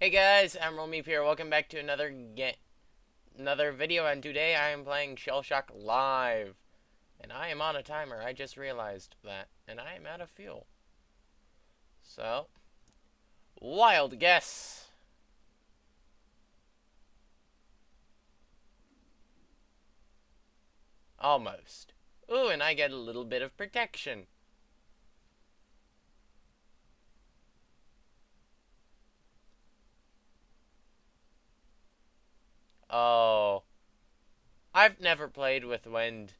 Hey guys, Emerald Meep here. Welcome back to another get another video and today I am playing Shell Shock Live. And I am on a timer. I just realized that. And I am out of fuel. So wild guess. Almost. Ooh, and I get a little bit of protection. Oh. I've never played with wind.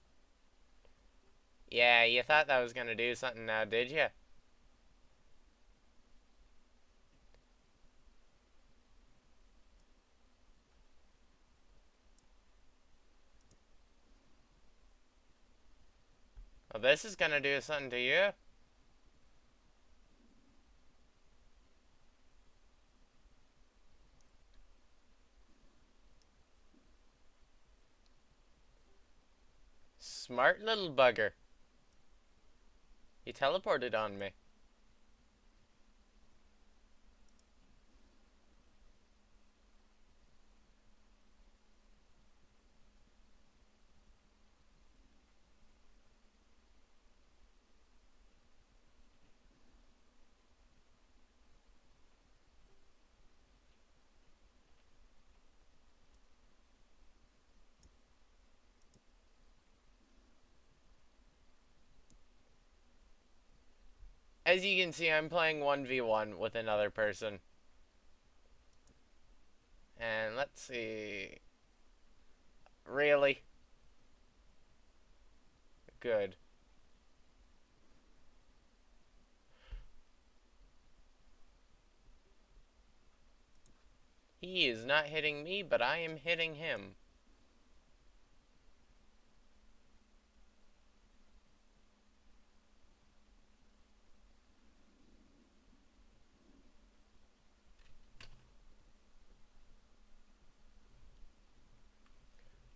Yeah, you thought that was going to do something now, did you? Well, this is going to do something to you. Smart little bugger. He teleported on me. As you can see, I'm playing 1v1 with another person. And let's see. Really? Good. He is not hitting me, but I am hitting him.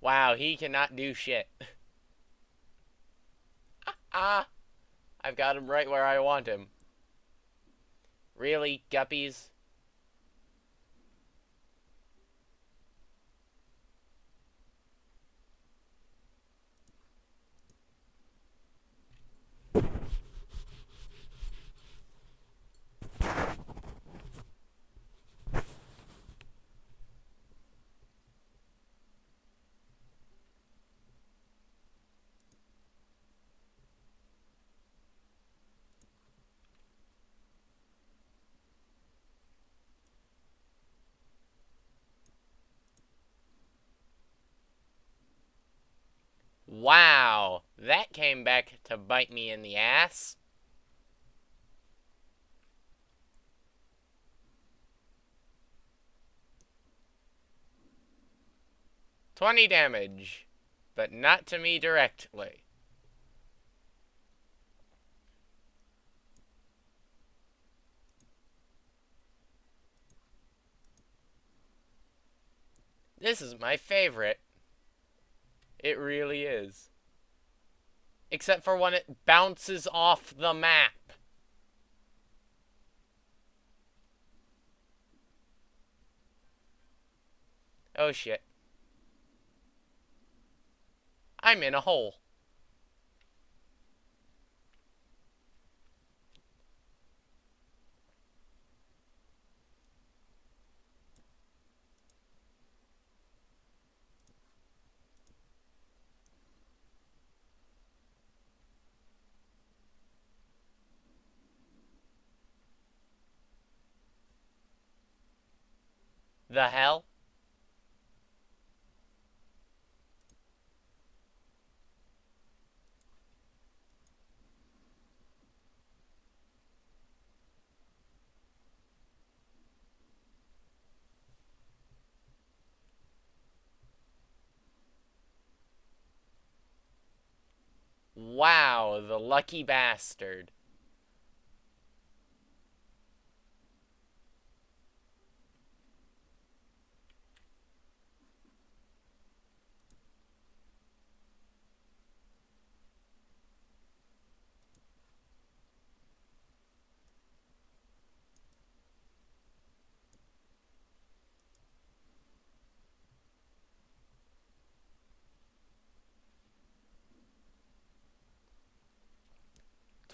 Wow, he cannot do shit. ah, ah! I've got him right where I want him. Really, guppies? Wow, that came back to bite me in the ass. Twenty damage, but not to me directly. This is my favorite. It really is. Except for when it bounces off the map. Oh shit. I'm in a hole. The hell? Wow, the lucky bastard.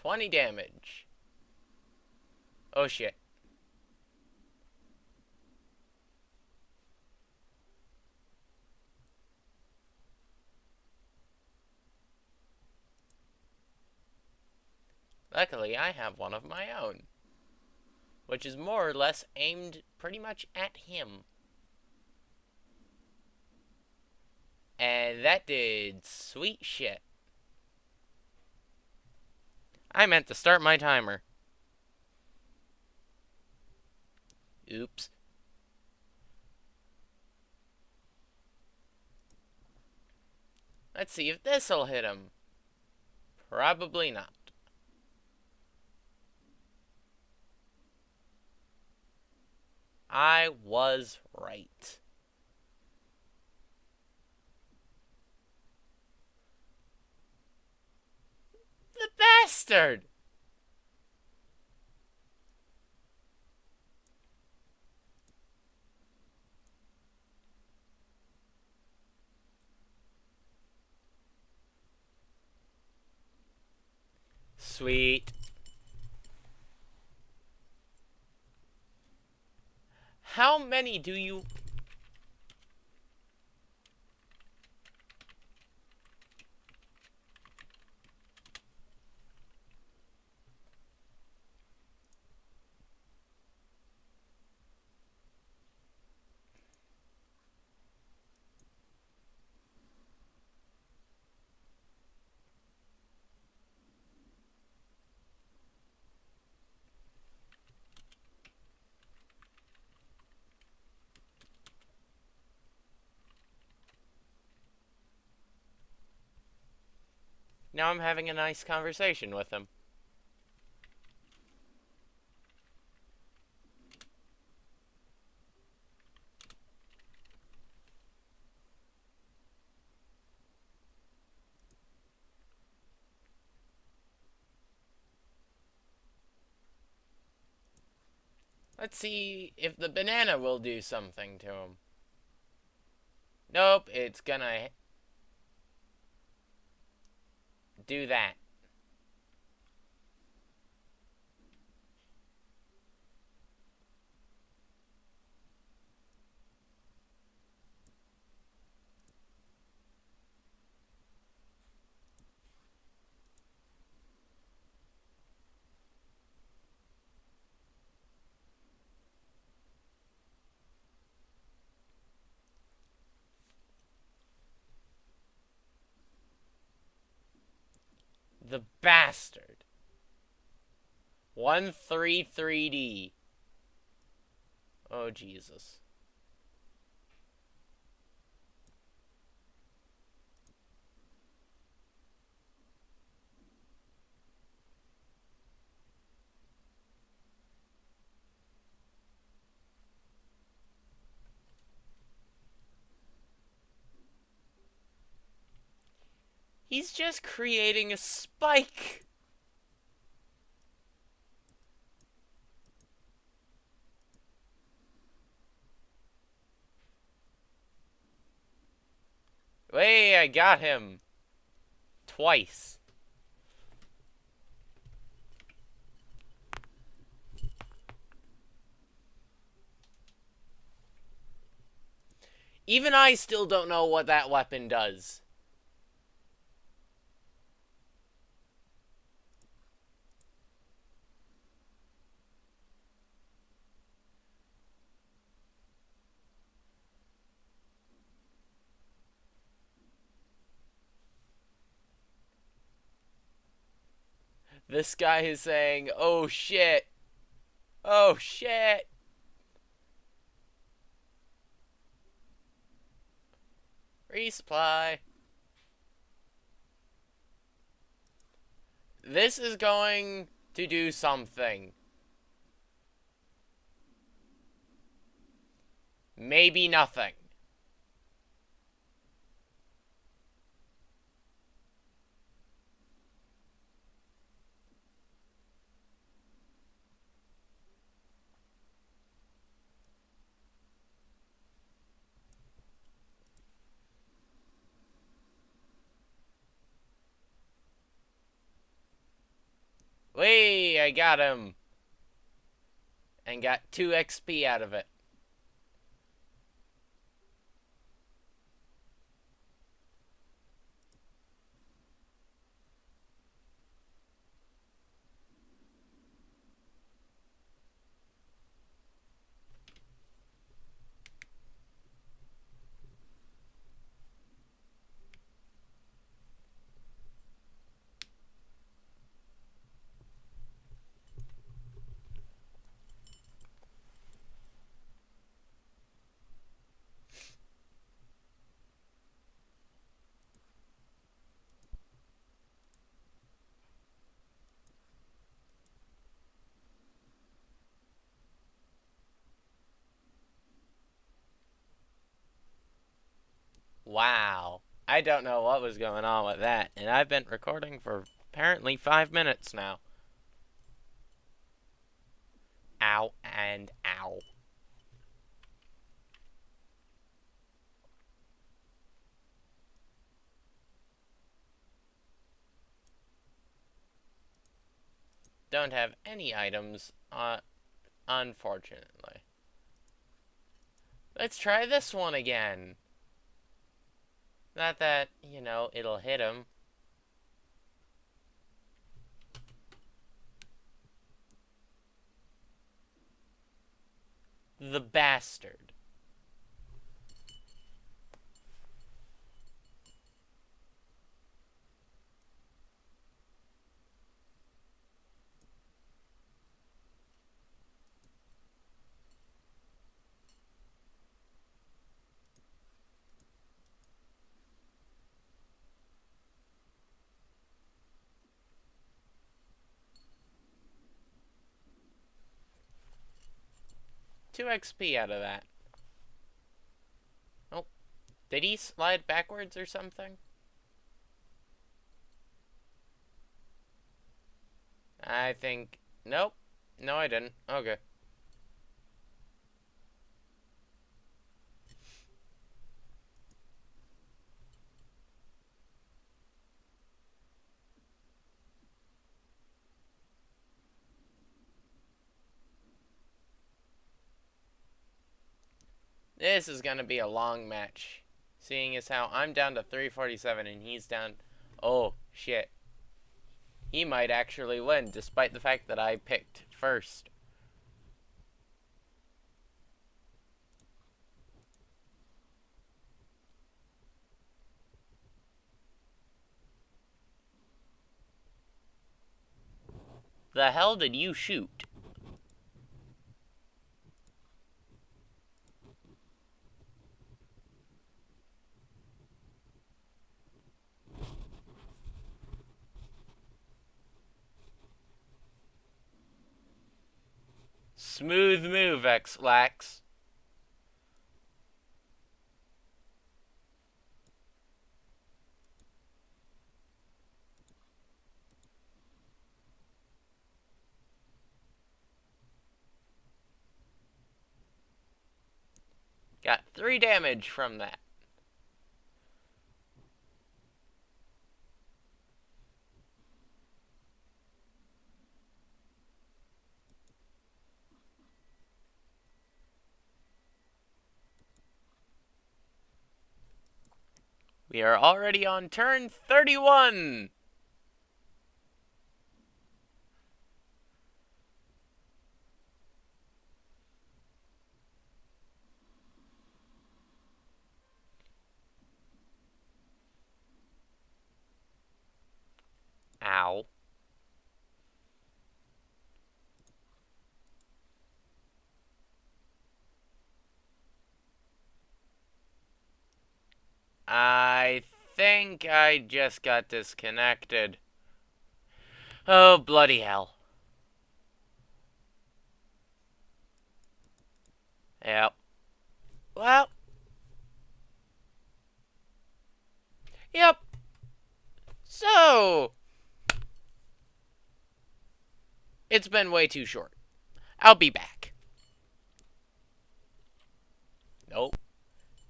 20 damage. Oh shit. Luckily, I have one of my own. Which is more or less aimed pretty much at him. And that did sweet shit. I meant to start my timer. Oops. Let's see if this'll hit him. Probably not. I was right. The bastard! Sweet. How many do you... Now I'm having a nice conversation with him. Let's see if the banana will do something to him. Nope, it's gonna do that. The bastard. 133D. Oh, Jesus. He's just creating a spike. Hey, I got him. Twice. Even I still don't know what that weapon does. This guy is saying, oh shit. Oh shit. Resupply. This is going to do something. Maybe nothing. Wait, I got him. And got 2 XP out of it. Wow. I don't know what was going on with that, and I've been recording for apparently five minutes now. Ow and ow. Don't have any items, uh, unfortunately. Let's try this one again. Not that, you know, it'll hit him. The bastard. Two XP out of that. Oh. Did he slide backwards or something? I think... Nope. No, I didn't. Okay. This is going to be a long match. Seeing as how I'm down to 347 and he's down... Oh, shit. He might actually win, despite the fact that I picked first. The hell did you shoot? Smooth move, Ex-Lax. Got three damage from that. We are already on turn 31! Ow. I think I just got disconnected. Oh, bloody hell. Yep. Well. Yep. So. It's been way too short. I'll be back. Nope.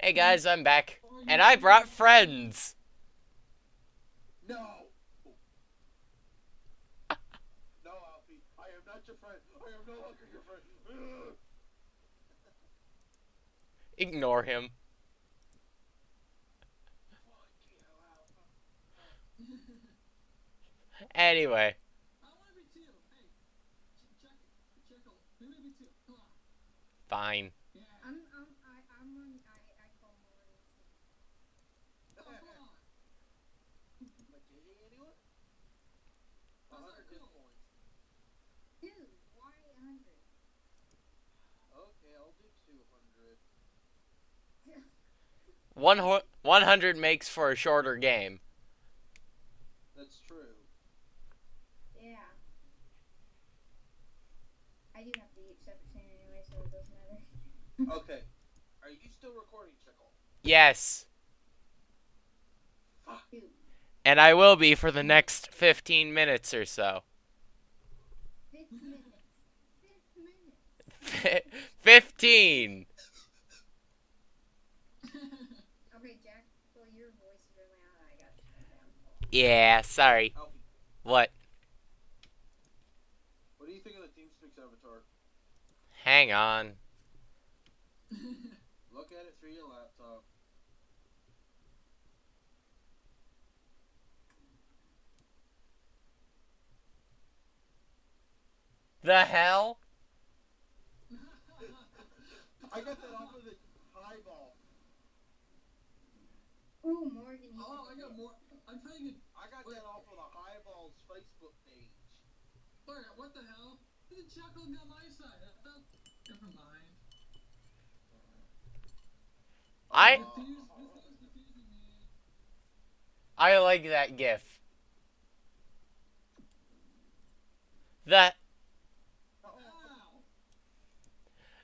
Hey guys, I'm back. And I brought friends. No. no, your friend. I am no longer your friend. Ugh. Ignore him. Anyway, I want to be two. Hey, ch- check, check, maybe be two. Come on. fine. Yeah. I'm, I'm, I, I'm on, I, I call Morgan. Oh, come on. Like JJ anyone? A How's hundred that gift cool? points. Dude, why 100? Okay, I'll do two hundred. One ho- 100 makes for a shorter game. That's true. Yeah. I do have to eat 7% anyway, so it doesn't matter. Okay. Are you still recording, Chickle? Yes, Fuck. Dude, and I will be for the next 15 minutes or so. 5 minutes. 5 minutes. 15! Okay, Jack, well, your voice is really loud. I got to turn it down. Yeah, sorry. Alfie, What? what do you think of the TeamSpeak avatar? Hang on. Look at it through your laptop. The hell? I got that off of the highball. Ooh, Morgan. oh, I got more. I'm trying to. I got that off of the highball's Facebook page. Wait, what the hell? The chuckle on my side. I thought. Never mind. I Confused, this is confusing me. I like that gif. The Oh,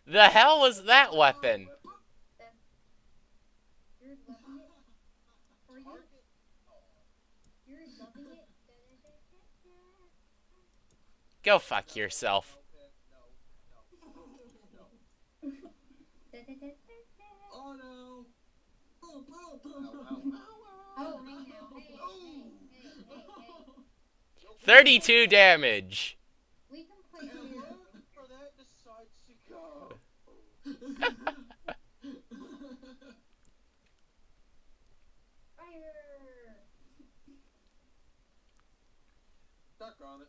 the hell was that weapon? Oh, You're loving it. Or you, target. Oh, you're loving it. Go fuck yourself. No, no, no, no. Oh no! Boom, boom, boom, Ow, boom. ow, Oh, hey now. Hey, hey, hey, hey, hey. Nope. 32 damage. We can play And here. wherever that decides to go. Fire! Duck on it.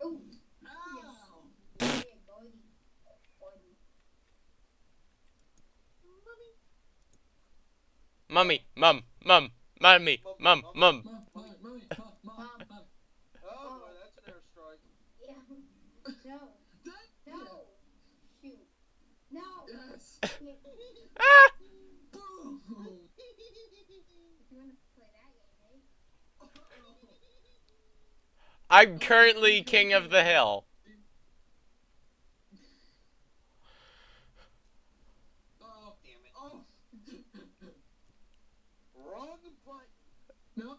Oh, Ow! yeah, buddy. Buddy. Mummy, mum, mum, mummy, mum, mum. Mom, mommy, mommy, mom, mom, mom. Oh boy, that's an airstrike. Yeah. No. That- No. Shoot. No. Yes! Ah! Boom! If you want to play that game, eh? I'm currently king of the hill. Oh, Damn it. oh! Wrong button. no,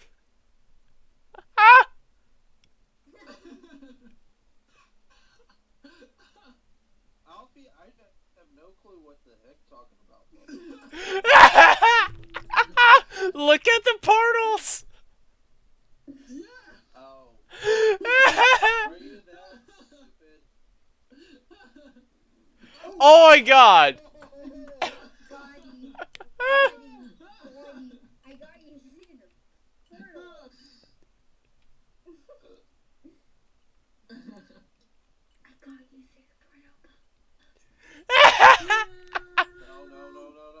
Ah! Alfie, I have no clue what the heck talking about. Look at the portals. yeah! Oh, are you that stupid? oh my god. Got you. Got you. Got you. I got you in the portal. I got you through the portal. No, no, no, no, no. Oh, No. oh, time.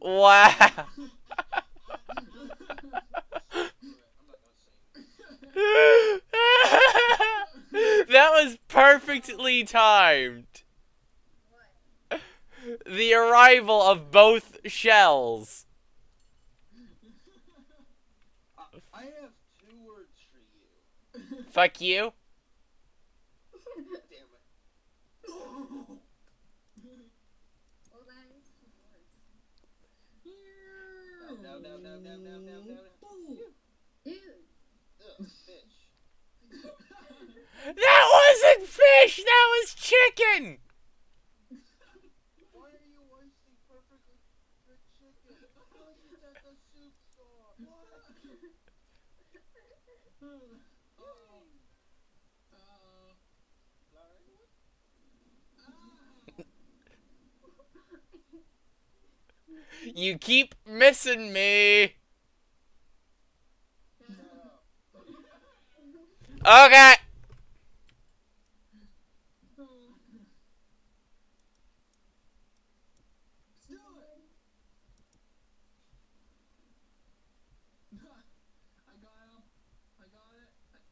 Wow. I'm not gonna sing. that was perfectly timed. The arrival of both shells. I, I have two words Fuck you. Damn it. Well, that is two words. That wasn't fish. That was chicken. Why are you wasting perfectly good chicken? Why is that the soup sauce? What? You keep missing me. Okay. I got him.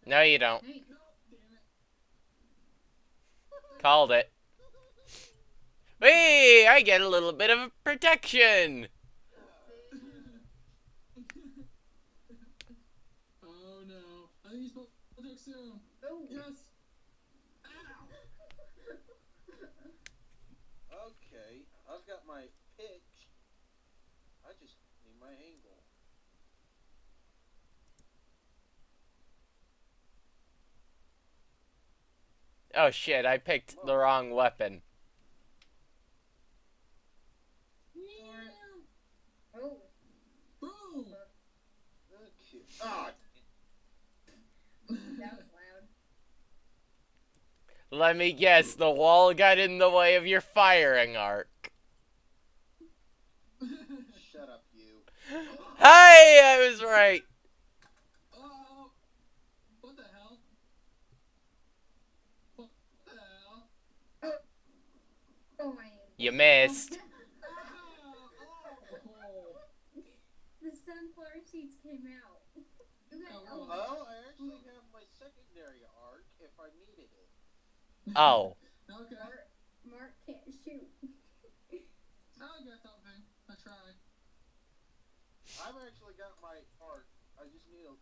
It. No, you don't. Hey, No, damn it. Called it. Hey, I get a little bit of protection. oh no. I think he's supposed oh. Yes. Ow. Okay, I've got my pitch. I just need my angle. Oh shit, I picked the wrong weapon. Oh. Boom. Okay. That was loud. Let me guess, the wall got in the way of your firing arc. shut up, you. Hey, I was right. oh. What the hell? What the hell? Oh, my. You missed. Oh. the sunflower seeds came out. You Oh, oh, Oh, I actually have my secondary arc if I needed it. Oh. Okay. Mark, Mark can't shoot. I'll get something. I try. I've actually got my arc. I just need a.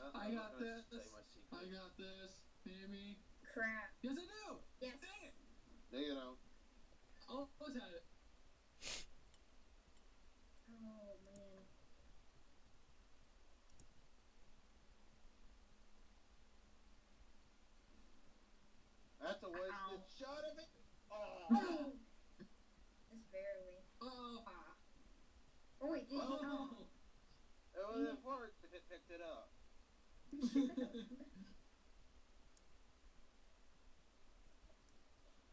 Uh, I I'm got this. Say my secret. I got this. Maybe. Crap. Yes, I do. Yes. Dang it. No, you don't. Almost had it. That's a wasted Ow. shot of it. Oh. Just barely. Oh. Oh, wait, did you? Oh. It would have worked if it picked it up.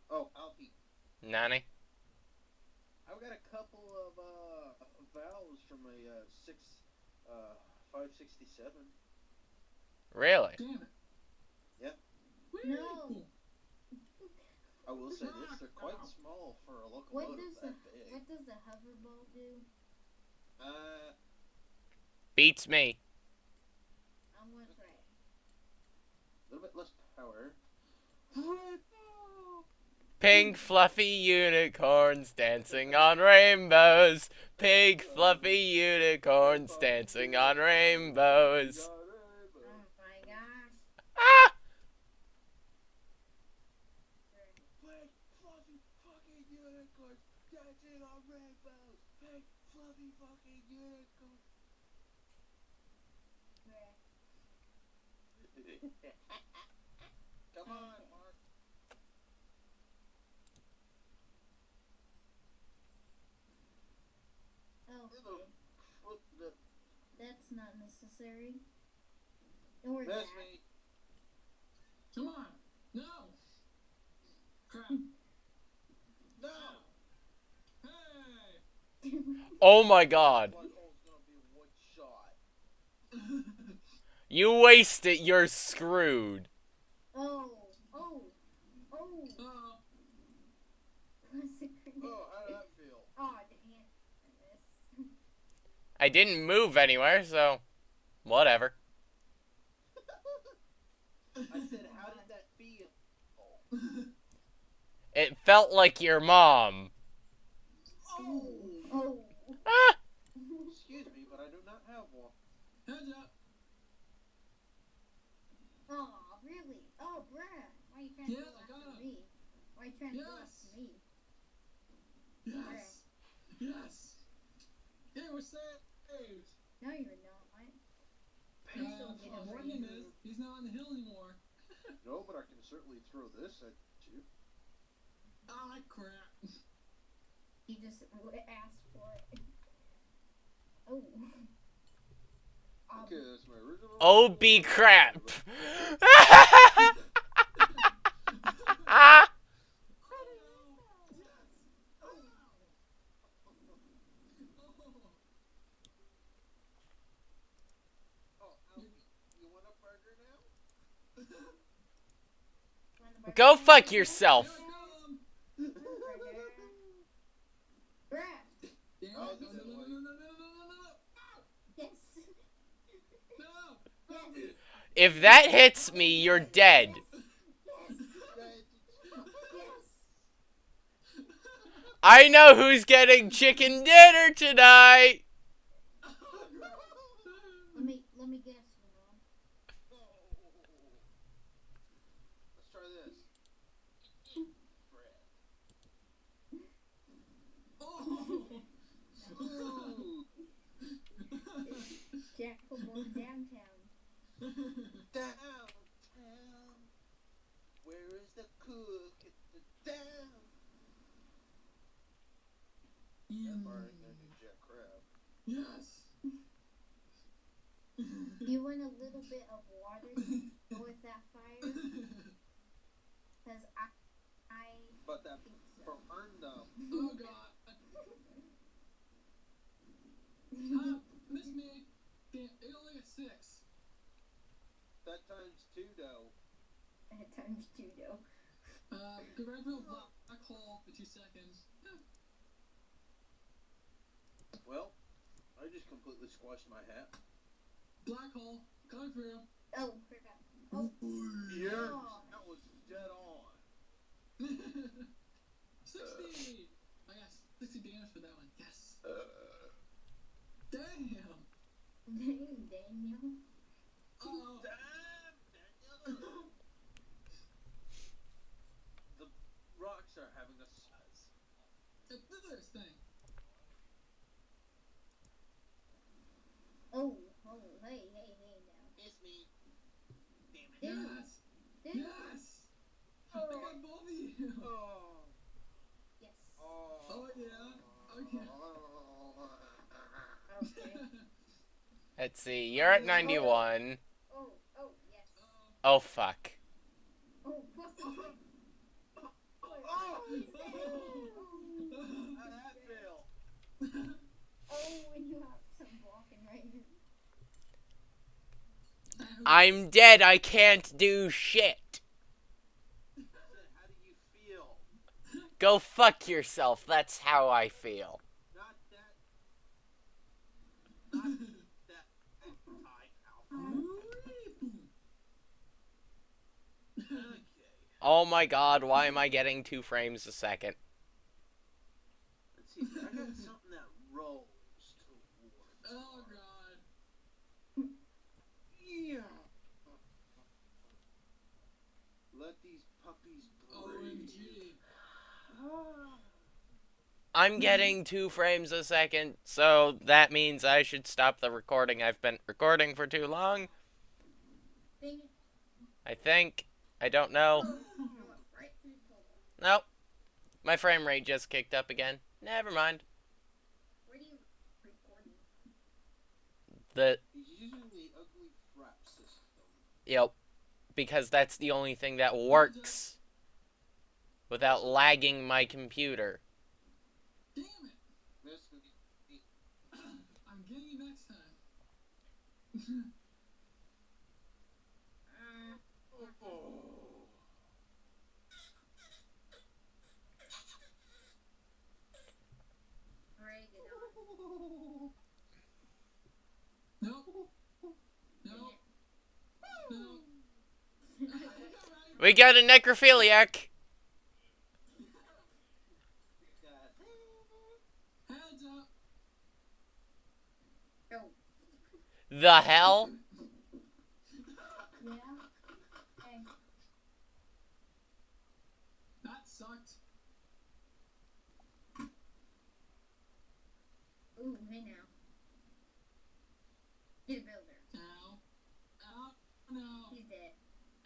Oh, Alfie, Nani? I've got a couple of uh, valves from a uh, six, uh, five sixty seven. Really? Damn it. Yep. No. I will say this: they're quite small for a What locomotive does the that big. what does the hover ball do? Uh, Beats me. I'm gonna try a little bit less power. Pink fluffy unicorns dancing on rainbows. Pink fluffy unicorns dancing on rainbows. Oh my gosh. Ah! Pink fluffy fucking unicorns dancing on rainbows. Pink fluffy fucking unicorns. Come on, Mark. Oh, okay. That's not necessary. Or miss that. me. Come on. No. Crap. No. Hey. Oh my god. Black hole's gonna be one shot. You waste it, you're screwed. oh, oh, oh. oh. What's the grenade? Oh, how did that feel? Oh, dang it. I. I didn't move anywhere, so whatever. I said, how did that feel? It felt like your mom. Oh. Oh. Ah! Excuse me, but I do not have one. Heads up. Oh, Really? Oh, Brad. Why are you trying to Yes, go after me? Why are you trying to go Yes. after me? Yes. Yes. Hey, we're saved. No, you're not. Uh, still get well, over Morgan is. He's not on the hill anymore. No, but I can certainly throw this at you. Ah, crap. He just w- asked for it. Oh. Okay, that's my original. Be crap. Oh, Alfie, you want a burger now? wanna burger? Go fuck yourself. Burger. Brad. Damn it. Oh, No, this no, is no, no, like- no, no, no, no, no, Yes. no, no. Yes. If that hits me, you're dead. I know who's getting chicken dinner tonight. Let me let me guess, Ramon. Let's try this. Bread. Oh. Ooh, Jack Pumon downtown. downtown. Where is the cook at the down? That bar ain't gonna do jack crap. Yes. You want a little bit of water to go with that fire? Because I, I But that think so. burned up. oh god. Ah, miss me. Damn, it only got six. That times two though. At times two, though. Uh, go right to a black black hole for two seconds. Well, I just completely squashed my hat. Black hole, coming through. Oh, forgot. Oh, Yeah, Oh. that was dead on. 60! I got 60 damage for that one. Yes. Uh, Damn! dang, Daniel. Oh. damn, Daniel. the rocks are having a spaz. It's this thing. Oh, oh, hey, hey, hey now. It's me. Damn it. Damn. Yes! Damn. Yes! Oh. I got both of you! Oh. Yes. Oh. Oh, yeah. Oh. Okay. Okay. Let's see. You're at 91. Oh, oh, yes. Oh, fuck. Oh, plus the two. Oh. he's dead. How'd that feel? Oh, when you have some walking right here. I'm dead. I can't do shit. Do? Go fuck yourself. That's how I feel. Oh my god, why am I getting two frames a second? Let's see. I got something that rolls towards. oh god. Yeah. Let these puppies breathe. OMG. I'm getting two frames a second, so that means I should stop the recording. I've been recording for too long. I think. I don't know. Nope. My frame rate just kicked up again. Never mind. The yep. Because that's the only thing that works without lagging my computer. Damn it! This I'm getting you next time. We got a necrophiliac. Heads up. Oh, The hell? yeah. And sucked. Ooh, hey now. Get a builder. Ow. Ow. No. He's dead.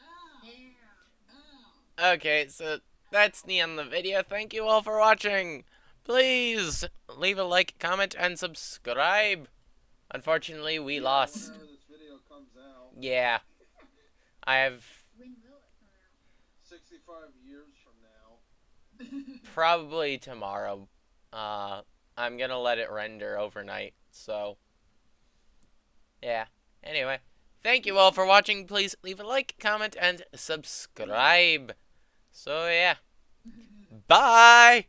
Ow. Yeah. Ow. Okay, so that's the end of the video. Thank you all for watching. Please leave a like, comment, and subscribe. Unfortunately, we Yeah, lost. This video comes out, Yeah. I have When will it come out? 65 years from now. probably tomorrow. Uh, I'm gonna let it render overnight. So, yeah. Anyway, thank you all for watching. Please leave a like, comment, and subscribe. So, yeah. Bye!